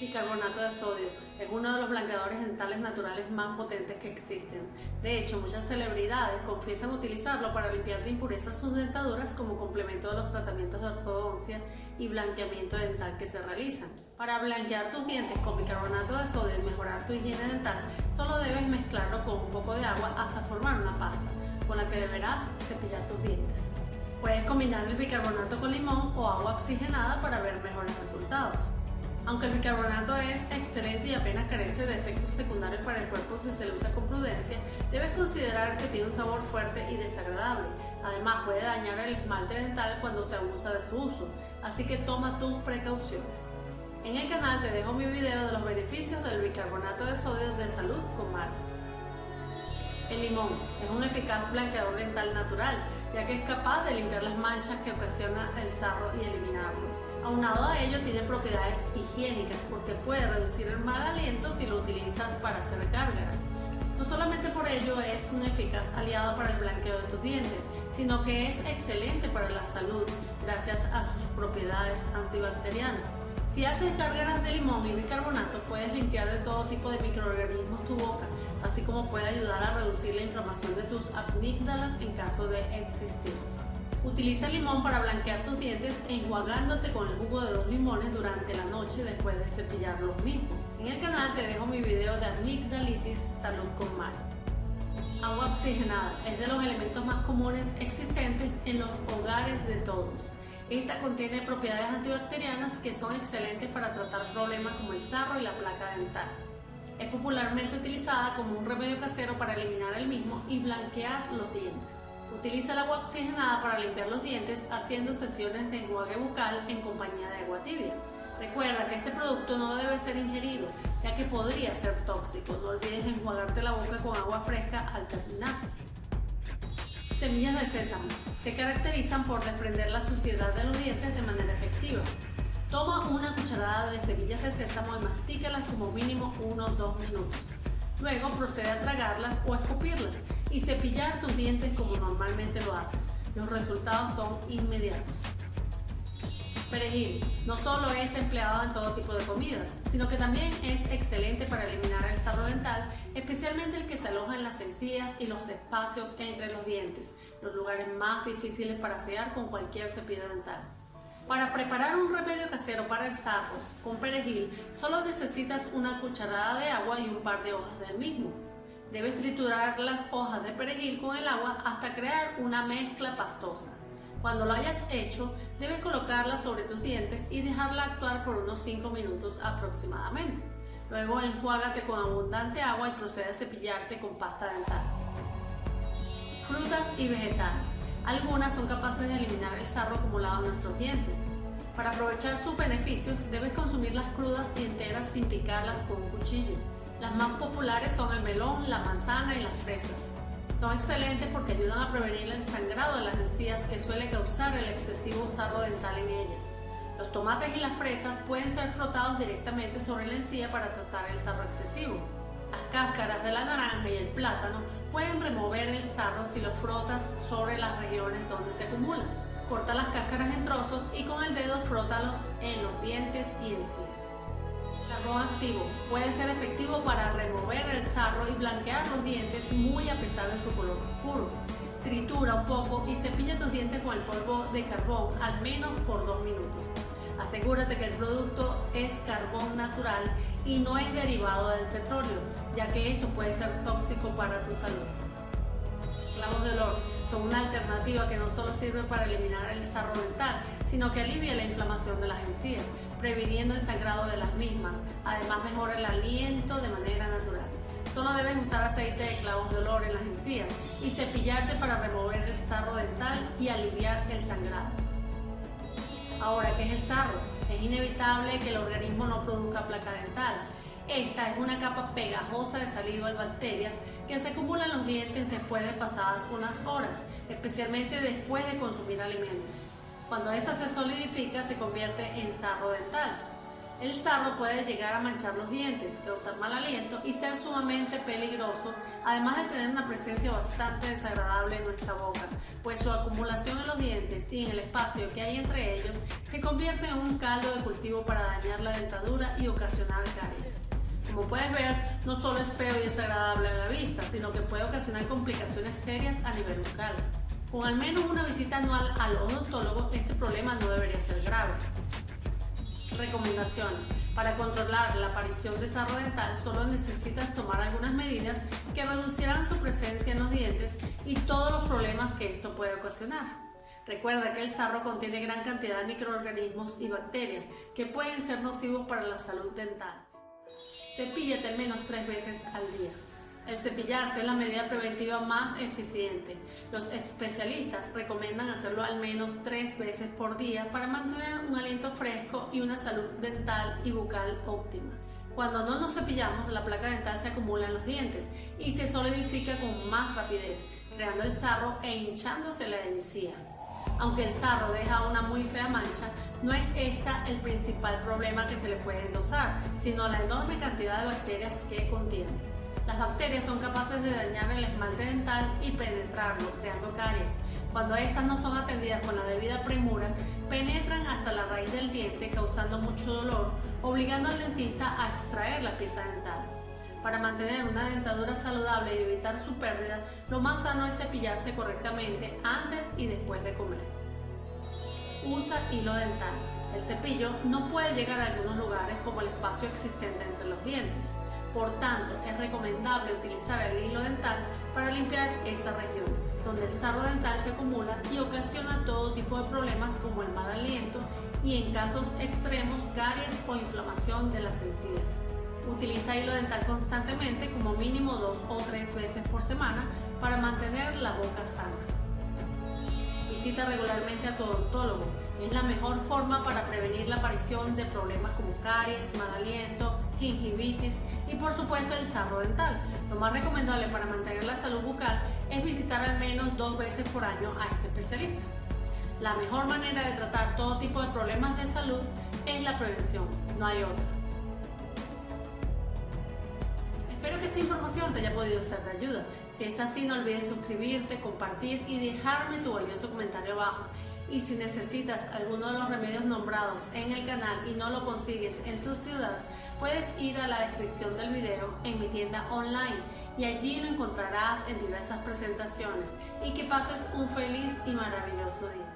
Bicarbonato de sodio es uno de los blanqueadores dentales naturales más potentes que existen. De hecho, muchas celebridades confiesan utilizarlo para limpiar de impurezas sus dentaduras como complemento de los tratamientos de ortodoncia y blanqueamiento dental que se realizan. Para blanquear tus dientes con bicarbonato de sodio y mejorar tu higiene dental, solo debes mezclarlo con un poco de agua hasta formar una pasta, con la que deberás cepillar tus dientes. Puedes combinar el bicarbonato con limón o agua oxigenada para ver mejores resultados. Aunque el bicarbonato es excelente y apenas carece de efectos secundarios para el cuerpo si se lo usa con prudencia, debes considerar que tiene un sabor fuerte y desagradable. Además, puede dañar el esmalte dental cuando se abusa de su uso, así que toma tus precauciones. En el canal te dejo mi video de los beneficios del bicarbonato de sodio de salud con mar. El limón es un eficaz blanqueador dental natural, ya que es capaz de limpiar las manchas que ocasiona el sarro y eliminarlo. Aunado a ello tiene propiedades higiénicas porque puede reducir el mal aliento si lo utilizas para hacer gárgaras. No solamente por ello es un eficaz aliado para el blanqueo de tus dientes, sino que es excelente para la salud gracias a sus propiedades antibacterianas. Si haces gárgaras de limón y bicarbonato, puedes limpiar de todo tipo de microorganismos tu boca, así como puede ayudar a reducir la inflamación de tus amígdalas en caso de existir. Utiliza limón para blanquear tus dientes enjuagándote con el jugo de dos limones durante la noche después de cepillar los mismos. En el canal te dejo mi video de amigdalitis salud con mar. Agua oxigenada es de los elementos más comunes existentes en los hogares de todos. Esta contiene propiedades antibacterianas que son excelentes para tratar problemas como el sarro y la placa dental. Es popularmente utilizada como un remedio casero para eliminar el mismo y blanquear los dientes. Utiliza el agua oxigenada para limpiar los dientes haciendo sesiones de enjuague bucal en compañía de agua tibia. Recuerda que este producto no debe ser ingerido, ya que podría ser tóxico. No olvides enjuagarte la boca con agua fresca al terminar. Semillas de sésamo se caracterizan por desprender la suciedad de los dientes de manera efectiva. Toma una cucharada de semillas de sésamo y mastícalas como mínimo 1-2 minutos. Luego procede a tragarlas o escupirlas y cepillar tus dientes como normalmente lo haces. Los resultados son inmediatos. Perejil no solo es empleado en todo tipo de comidas, sino que también es excelente para eliminar el sarro dental, especialmente el que se aloja en las encías y los espacios entre los dientes, los lugares más difíciles para sellar con cualquier cepillo dental. Para preparar un remedio casero para el sarro con perejil, solo necesitas una cucharada de agua y un par de hojas del mismo. Debes triturar las hojas de perejil con el agua hasta crear una mezcla pastosa. Cuando lo hayas hecho, debes colocarla sobre tus dientes y dejarla actuar por unos 5 minutos aproximadamente. Luego enjuágate con abundante agua y procede a cepillarte con pasta dental. Frutas y vegetales. Algunas son capaces de eliminar el sarro acumulado en nuestros dientes. Para aprovechar sus beneficios, debes consumirlas crudas y enteras sin picarlas con un cuchillo. Las más populares son el melón, la manzana y las fresas. Son excelentes porque ayudan a prevenir el sangrado de las encías que suele causar el excesivo sarro dental en ellas. Los tomates y las fresas pueden ser frotados directamente sobre la encía para tratar el sarro excesivo. Las cáscaras de la naranja y el plátano pueden remover el sarro si los frotas sobre las regiones donde se acumulan. Corta las cáscaras en trozos y con el dedo frótalos en los dientes y encías. Puede ser efectivo para remover el sarro y blanquear los dientes muy a pesar de su color oscuro. Tritura un poco y cepilla tus dientes con el polvo de carbón al menos por dos minutos. Asegúrate que el producto es carbón natural y no es derivado del petróleo, ya que esto puede ser tóxico para tu salud. Clavos de olor son una alternativa que no solo sirve para eliminar el sarro dental, sino que alivia la inflamación de las encías, previniendo el sangrado de las mismas. Además mejora el aliento de manera natural. Solo debes usar aceite de clavos de olor en las encías y cepillarte para remover el sarro dental y aliviar el sangrado. Ahora, ¿qué es el sarro? Es inevitable que el organismo no produzca placa dental. Esta es una capa pegajosa de saliva y bacterias que se acumula en los dientes después de pasadas unas horas, especialmente después de consumir alimentos. Cuando esta se solidifica se convierte en sarro dental. El sarro puede llegar a manchar los dientes, causar mal aliento y ser sumamente peligroso, además de tener una presencia bastante desagradable en nuestra boca, pues su acumulación en los dientes y en el espacio que hay entre ellos se convierte en un caldo de cultivo para dañar la dentadura y ocasionar caries. Como puedes ver, no solo es feo y desagradable a la vista, sino que puede ocasionar complicaciones serias a nivel bucal. Con al menos una visita anual al odontólogo, este problema no debería ser grave. Recomendaciones. Para controlar la aparición de sarro dental solo necesitas tomar algunas medidas que reducirán su presencia en los dientes y todos los problemas que esto puede ocasionar. Recuerda que el sarro contiene gran cantidad de microorganismos y bacterias que pueden ser nocivos para la salud dental. Cepíllate al menos tres veces al día. El cepillarse es la medida preventiva más eficiente. Los especialistas recomiendan hacerlo al menos tres veces por día para mantener un aliento fresco y una salud dental y bucal óptima. Cuando no nos cepillamos, la placa dental se acumula en los dientes y se solidifica con más rapidez, creando el sarro e hinchándose la encía. Aunque el sarro deja una muy fea mancha, no es esta el principal problema que se le puede endosar, sino la enorme cantidad de bacterias que contiene. Las bacterias son capaces de dañar el esmalte dental y penetrarlo, creando caries. Cuando estas no son atendidas con la debida premura, penetran hasta la raíz del diente causando mucho dolor, obligando al dentista a extraer la pieza dental. Para mantener una dentadura saludable y evitar su pérdida, lo más sano es cepillarse correctamente antes y después de comer. Usa hilo dental. El cepillo no puede llegar a algunos lugares como el espacio existente entre los dientes. Por tanto, es recomendable utilizar el hilo dental para limpiar esa región, donde el sarro dental se acumula y ocasiona todo tipo de problemas como el mal aliento y en casos extremos caries o inflamación de las encías. Utiliza hilo dental constantemente, como mínimo dos o tres veces por semana, para mantener la boca sana. Visita regularmente a tu odontólogo. Es la mejor forma para prevenir la aparición de problemas como caries, mal aliento, gingivitis y por supuesto el sarro dental. Lo más recomendable para mantener la salud bucal es visitar al menos dos veces por año a este especialista. La mejor manera de tratar todo tipo de problemas de salud es la prevención, no hay otra. Espero que esta información te haya podido ser de ayuda. Si es así, no olvides suscribirte, compartir y dejarme tu valioso comentario abajo. Y si necesitas alguno de los remedios nombrados en el canal y no lo consigues en tu ciudad, puedes ir a la descripción del video en mi tienda online y allí lo encontrarás en diversas presentaciones y que pases un feliz y maravilloso día.